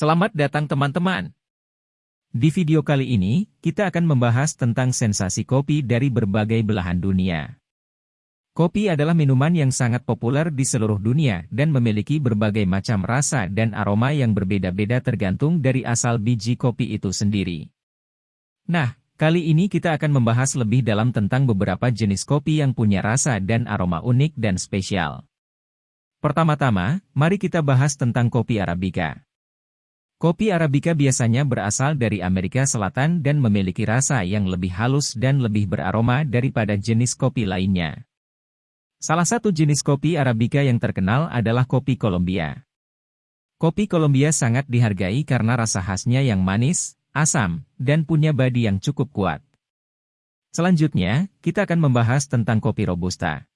Selamat datang teman-teman. Di video kali ini, kita akan membahas tentang sensasi kopi dari berbagai belahan dunia. Kopi adalah minuman yang sangat populer di seluruh dunia dan memiliki berbagai macam rasa dan aroma yang berbeda-beda tergantung dari asal biji kopi itu sendiri. Nah, kali ini kita akan membahas lebih dalam tentang beberapa jenis kopi yang punya rasa dan aroma unik dan spesial. Pertama-tama, mari kita bahas tentang kopi Arabica. Kopi Arabica biasanya berasal dari Amerika Selatan dan memiliki rasa yang lebih halus dan lebih beraroma daripada jenis kopi lainnya. Salah satu jenis kopi Arabica yang terkenal adalah kopi Kolombia. Kopi Kolombia sangat dihargai karena rasa khasnya yang manis, asam, dan punya badi yang cukup kuat. Selanjutnya, kita akan membahas tentang kopi Robusta.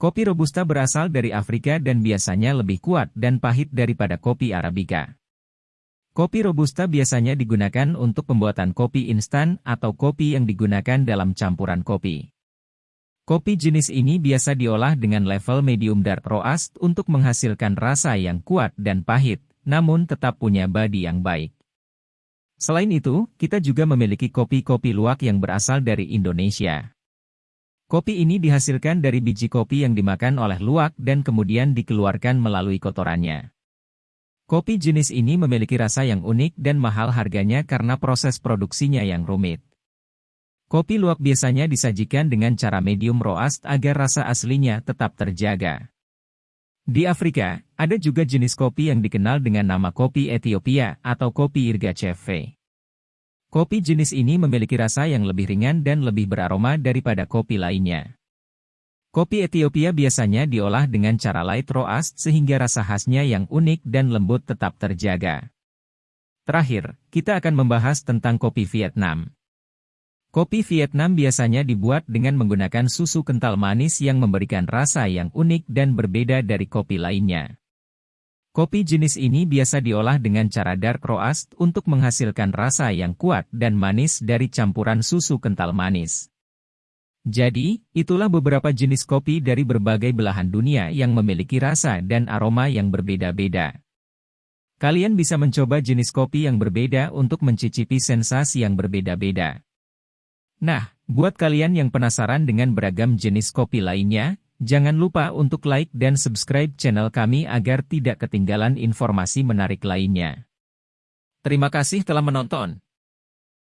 Kopi Robusta berasal dari Afrika dan biasanya lebih kuat dan pahit daripada kopi Arabica. Kopi Robusta biasanya digunakan untuk pembuatan kopi instan atau kopi yang digunakan dalam campuran kopi. Kopi jenis ini biasa diolah dengan level medium dark roast untuk menghasilkan rasa yang kuat dan pahit, namun tetap punya badi yang baik. Selain itu, kita juga memiliki kopi-kopi luwak yang berasal dari Indonesia. Kopi ini dihasilkan dari biji kopi yang dimakan oleh luwak dan kemudian dikeluarkan melalui kotorannya. Kopi jenis ini memiliki rasa yang unik dan mahal harganya karena proses produksinya yang rumit. Kopi luwak biasanya disajikan dengan cara medium roast agar rasa aslinya tetap terjaga. Di Afrika, ada juga jenis kopi yang dikenal dengan nama kopi Ethiopia atau kopi Irga Chefe. Kopi jenis ini memiliki rasa yang lebih ringan dan lebih beraroma daripada kopi lainnya. Kopi Ethiopia biasanya diolah dengan cara light roast sehingga rasa khasnya yang unik dan lembut tetap terjaga. Terakhir, kita akan membahas tentang kopi Vietnam. Kopi Vietnam biasanya dibuat dengan menggunakan susu kental manis yang memberikan rasa yang unik dan berbeda dari kopi lainnya. Kopi jenis ini biasa diolah dengan cara dark roast untuk menghasilkan rasa yang kuat dan manis dari campuran susu kental manis. Jadi, itulah beberapa jenis kopi dari berbagai belahan dunia yang memiliki rasa dan aroma yang berbeda-beda. Kalian bisa mencoba jenis kopi yang berbeda untuk mencicipi sensasi yang berbeda-beda. Nah, buat kalian yang penasaran dengan beragam jenis kopi lainnya, jangan lupa untuk like dan subscribe channel kami agar tidak ketinggalan informasi menarik lainnya. Terima kasih telah menonton.